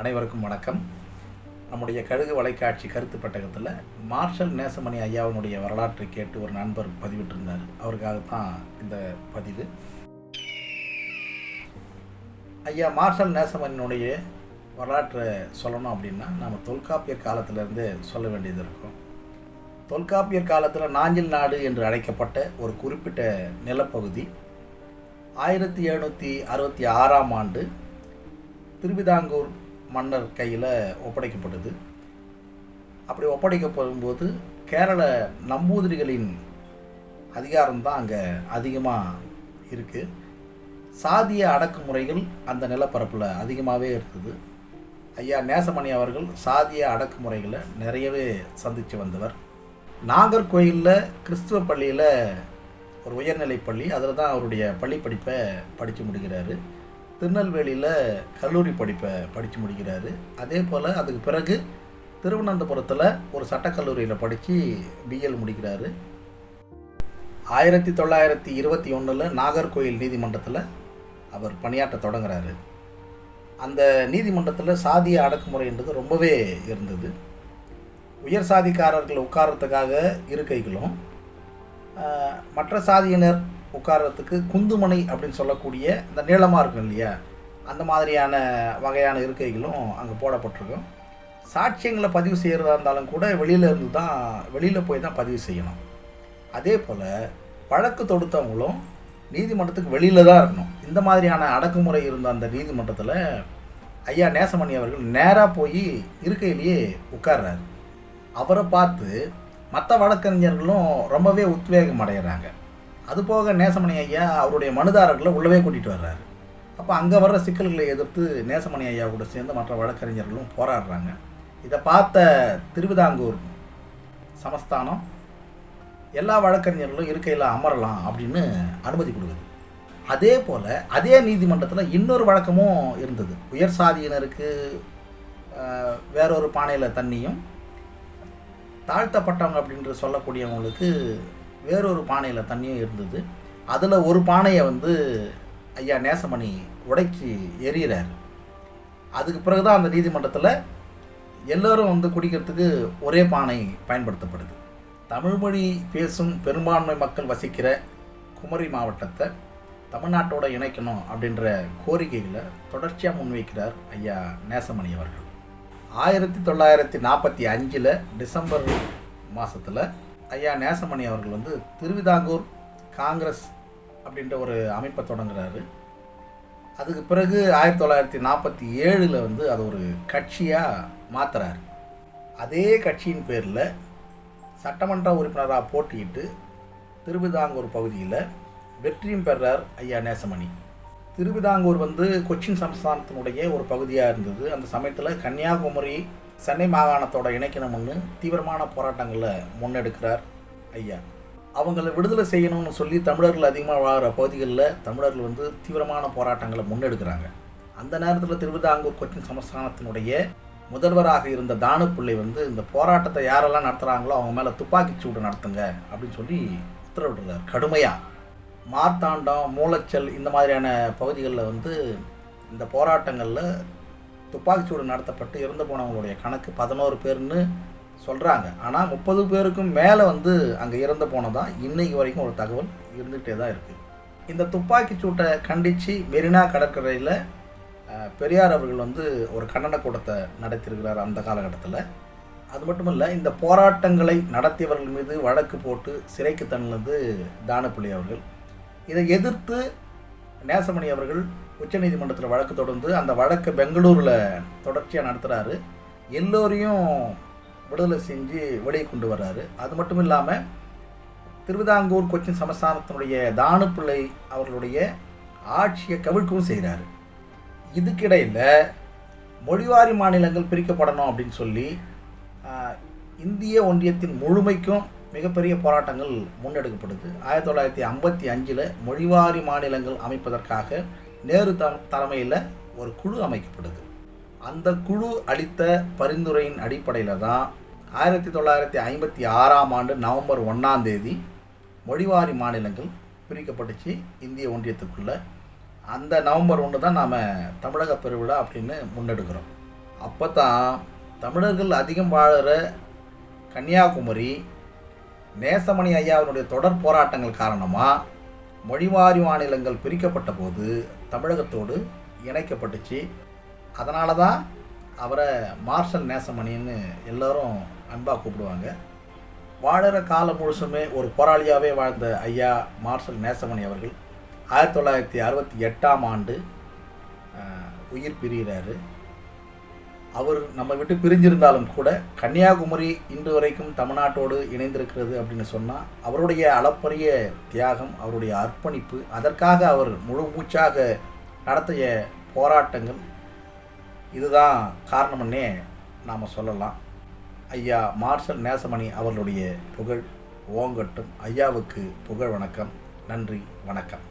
அனைவருக்கும் வணக்கம். நம்முடைய கழுகு வலைக்காட்சி கருத்து பெட்டகத்தில் மார்ஷல் நேசமணி ஐயாவினுடைய வரலாற்றை கேட்டு ஒரு நண்பர் பதிவிட்டிருந்தார். அவருக்காகத்தான் இந்த பதிவு. ஐயா மார்ஷல் நேசமணியினுடைய வரலாற்றை சொல்லணும் அப்படின்னா நம்ம தொல்காப்பியர் காலத்திலேருந்து சொல்ல வேண்டியது இருக்கும். தொல்காப்பியர் காலத்தில் நாஞ்சில் நாடு என்று அழைக்கப்பட்ட ஒரு குறிப்பிட்ட நிலப்பகுதி ஆயிரத்தி எழுநூற்றி அறுபத்தி ஆறாம் ஆண்டு திருவிதாங்கூர் மன்னர் கையில் ஒப்படைக்கப்பட்டது. அப்படி ஒப்படைக்கப்படும்போது கேரள நம்பூதிரிகளின் அதிகாரம் தான் அங்கே அதிகமாக இருக்குது சாதிய அடக்குமுறைகள் அந்த நிலப்பரப்பில் அதிகமாகவே இருந்தது. ஐயா நேசமணி அவர்கள் சாதிய அடக்குமுறைகளை நிறையவே சந்தித்து வந்தவர். நாகர்கோயிலில் கிறிஸ்துவ பள்ளியில் ஒரு உயர்நிலை பள்ளி அதில் தான் அவருடைய பள்ளி படிப்பை படித்து முடிக்கிறாரு. திருநெல்வேலியில் கல்லூரி படிப்பை படித்து முடிக்கிறாரு. அதே போல் அதுக்கு பிறகு திருவனந்தபுரத்தில் ஒரு சட்டக்கல்லூரியில் படித்து பிஎல் முடிக்கிறாரு. ஆயிரத்தி தொள்ளாயிரத்தி இருபத்தி ஒன்றில் நாகர்கோயில் நீதிமன்றத்தில் அவர் பணியாற்ற தொடங்குறாரு. அந்த நீதிமன்றத்தில் சாதிய அடக்குமுறைன்றது ரொம்பவே இருந்தது. உயர் சாதிக்காரர்கள் உட்கார்றதுக்காக இருக்கைகளும் மற்ற சாதியினர் உட்கார்றதுக்கு குந்துமனை அப்படின்னு சொல்லக்கூடிய இந்த நீளமாக இருக்கும் இல்லையா? அந்த மாதிரியான வகையான இருக்கைகளும் அங்கே போடப்பட்டிருக்கும். சாட்சியங்களை பதிவு செய்கிறதா இருந்தாலும் கூட வெளியில் இருந்து தான் வெளியில் போய் தான் பதிவு செய்யணும். அதே போல் வழக்கு தொடுத்தவங்களும் நீதிமன்றத்துக்கு வெளியில் தான் இருக்கணும். இந்த மாதிரியான அடக்குமுறை இருந்த அந்த நீதிமன்றத்தில் ஐயா நேசமணி அவர்கள் நேராக போய் இருக்கையிலேயே உட்கார்றாரு. அவரை பார்த்து மற்ற வழக்கறிஞர்களும் ரொம்பவே உத்வேகம் அடைகிறாங்க அதுபோக நேசமணி ஐயா அவருடைய மனுதாரர்களை உள்ளவே கூட்டிகிட்டு வர்றாரு. அப்போ அங்கே வர்ற சிக்கல்களை எதிர்த்து நேசமணி ஐயா கூட சேர்ந்து மற்ற வழக்கறிஞர்களும் போராடுறாங்க. இதை பார்த்த திருவிதாங்கூர் சமஸ்தானம் எல்லா வழக்கறிஞர்களும் இருக்கையில் அமரலாம் அப்படின்னு அனுமதி கொடுக்குது. அதே போல் அதே நீதிமன்றத்தில் இன்னொரு வழக்கமும் இருந்தது. உயர் சாதியினருக்கு வேறொரு பானையில் தண்ணியும் தாழ்த்தப்பட்டவங்க அப்படின்ற சொல்லக்கூடியவங்களுக்கு வேறொரு பானையில் தண்ணியும் இருந்தது. அதில் ஒரு பானையை வந்து ஐயா நேசமணி உடைச்சி எறிகிறார். அதுக்கு பிறகு தான் அந்த நீதிமன்றத்தில் எல்லோரும் வந்து குடிக்கிறதுக்கு ஒரே பானை பயன்படுத்தப்படுது. தமிழ்மொழி பேசும் பெரும்பான்மை மக்கள் வசிக்கிற குமரி மாவட்டத்தை தமிழ்நாட்டோட இணைக்கணும் அப்படின்ற கோரிக்கைகளை தொடர்ச்சியாக முன்வைக்கிறார் ஐயா நேசமணி அவர்கள். ஆயிரத்தி தொள்ளாயிரத்தி நாற்பத்தி அஞ்சில் டிசம்பர் மாதத்தில் ஐயா நேசமணி அவர்கள் வந்து திருவிதாங்கூர் காங்கிரஸ் அப்படின்ற ஒரு அமைப்பை தொடங்குறாரு. அதுக்கு பிறகு ஆயிரத்தி தொள்ளாயிரத்தி நாற்பத்தி ஏழில் வந்து அது ஒரு கட்சியாக மாற்றுறாரு அதே கட்சியின் பேரில் சட்டமன்ற உறுப்பினராக போட்டியிட்டு திருவிதாங்கூர் பகுதியில் வெற்றியும் பெறார் ஐயா நேசமணி. திருவிதாங்கூர் வந்து கொச்சின் சமஸ்தானத்தினுடைய ஒரு பகுதியாக இருந்தது. அந்த சமயத்தில் கன்னியாகுமரி சென்னை மாகாணத்தோட இணைக்கணும்னு தீவிரமான போராட்டங்களை முன்னெடுக்கிறார் ஐயா. அவங்கள விடுதலை செய்யணும்னு சொல்லி தமிழர்கள் அதிகமாக வாழ்கிற பகுதிகளில் தமிழர்கள் வந்து தீவிரமான போராட்டங்களை முன்னெடுக்கிறாங்க. அந்த நேரத்தில் திருவிதாங்கூர் கொச்சின் சமஸ்தானத்தினுடைய முதல்வராக இருந்த தானுப்பிள்ளை வந்து இந்த போராட்டத்தை யாரெல்லாம் நடத்துகிறாங்களோ அவங்க மேலே துப்பாக்கிச் சூடு நடத்துங்க அப்படின்னு சொல்லி உத்தரவிடுறார். கடுமையாக மார்த்தாண்டம் மூலச்சல் இந்த மாதிரியான பகுதிகளில் வந்து இந்த போராட்டங்களில் துப்பாக்கிச்சூடு நடத்தப்பட்டு இறந்து போனவங்களுடைய கணக்கு பதினோரு பேர்னு சொல்கிறாங்க ஆனால் முப்பது பேருக்கும் மேலே வந்து அங்கே இறந்து போனதான் இன்னைக்கு வரைக்கும் ஒரு தகவல் இருந்துகிட்டே தான் இருக்குது இந்த துப்பாக்கிச்சூட்டை கண்டித்து மெரினா கடற்கரையில் பெரியார் அவர்கள் வந்து ஒரு கண்டன கூட்டத்தை நடத்தியிருக்கிறார் அந்த காலகட்டத்தில். அது மட்டும் இல்லை இந்த போராட்டங்களை நடத்தியவர்கள் மீது வழக்கு போட்டு சிறைக்கு தள்ளினது தானப்பிள்ளை அவர்கள். இதை எதிர்த்து நேசமணி அவர்கள் உச்சநீதிமன்றத்தில் வழக்கு தொடர்ந்து அந்த வழக்கை பெங்களூரில் தொடர்ச்சியாக நடத்துகிறாரு எல்லோரையும் விடுதலை செஞ்சு வெளியே கொண்டு வர்றாரு. அது மட்டும் இல்லாமல் திருவிதாங்கூர் கொச்சின் சமஸ்தானத்தினுடைய தானுப்பிள்ளை அவர்களுடைய ஆட்சியை கவிழ்க்கவும் செய்கிறாரு இதுக்கிடையில் மொழிவாரி மாநிலங்கள் பிரிக்கப்படணும் அப்படின்னு சொல்லி இந்திய ஒன்றியத்தின் முழுமைக்கும் மிகப்பெரிய போராட்டங்கள் முன்னெடுக்கப்படுது. ஆயிரத்தி தொள்ளாயிரத்தி ஐம்பத்தி அஞ்சில் மொழிவாரி மாநிலங்கள் அமைப்பதற்காக நேரு த தலைமையில் ஒரு குழு அமைக்கப்படுது. அந்த குழு அளித்த பரிந்துரையின் அடிப்படையில் தான் ஆயிரத்தி தொள்ளாயிரத்தி ஐம்பத்தி ஆறாம் ஆண்டு நவம்பர் ஒன்றாம் தேதி மொழிவாரி மாநிலங்கள் பிரிக்கப்பட்டுச்சு இந்திய ஒன்றியத்துக்குள்ளே. அந்த நவம்பர் ஒன்று தான் நாம் தமிழக பெருவிழா அப்படின்னு முன்னெடுக்கிறோம். அப்போ தான் தமிழர்கள் அதிகம் வாழ்கிற கன்னியாகுமரி நேசமணி ஐயாவினுடைய தொடர் போராட்டங்கள் காரணமாக மொழிவாரி மாநிலங்கள் பிரிக்கப்பட்ட போது தமிழகத்தோடு இணைக்கப்பட்டுச்சு. அதனால தான் அவரை மார்ஷல் நேசமணின்னு எல்லோரும் அன்பாக கூப்பிடுவாங்க. வாழற காலம் முழுசுமே ஒரு போராளியாகவே வாழ்ந்த ஐயா மார்ஷல் நேசமணி அவர்கள் ஆயிரத்தி தொள்ளாயிரத்தி அறுபத்தி எட்டாம் ஆண்டு உயிர் பிரிகிறாரு. அவர் நம்ம விட்டு பிரிஞ்சிருந்தாலும் கூட கன்னியாகுமரி இன்று வரைக்கும் தமிழ்நாட்டோடு இணைந்திருக்கிறது அப்படின்னு சொன்னால் அவருடைய அளப்பரிய தியாகம் அவருடைய அர்ப்பணிப்பு அதற்காக அவர் முழு மூச்சாக நடத்திய போராட்டங்கள் இதுதான் காரணம்னே நாம் சொல்லலாம். ஐயா மார்ஷல் நேசமணி அவர்களுடைய புகழ் ஓங்கட்டும். ஐயாவுக்கு புகழ் வணக்கம். நன்றி வணக்கம்.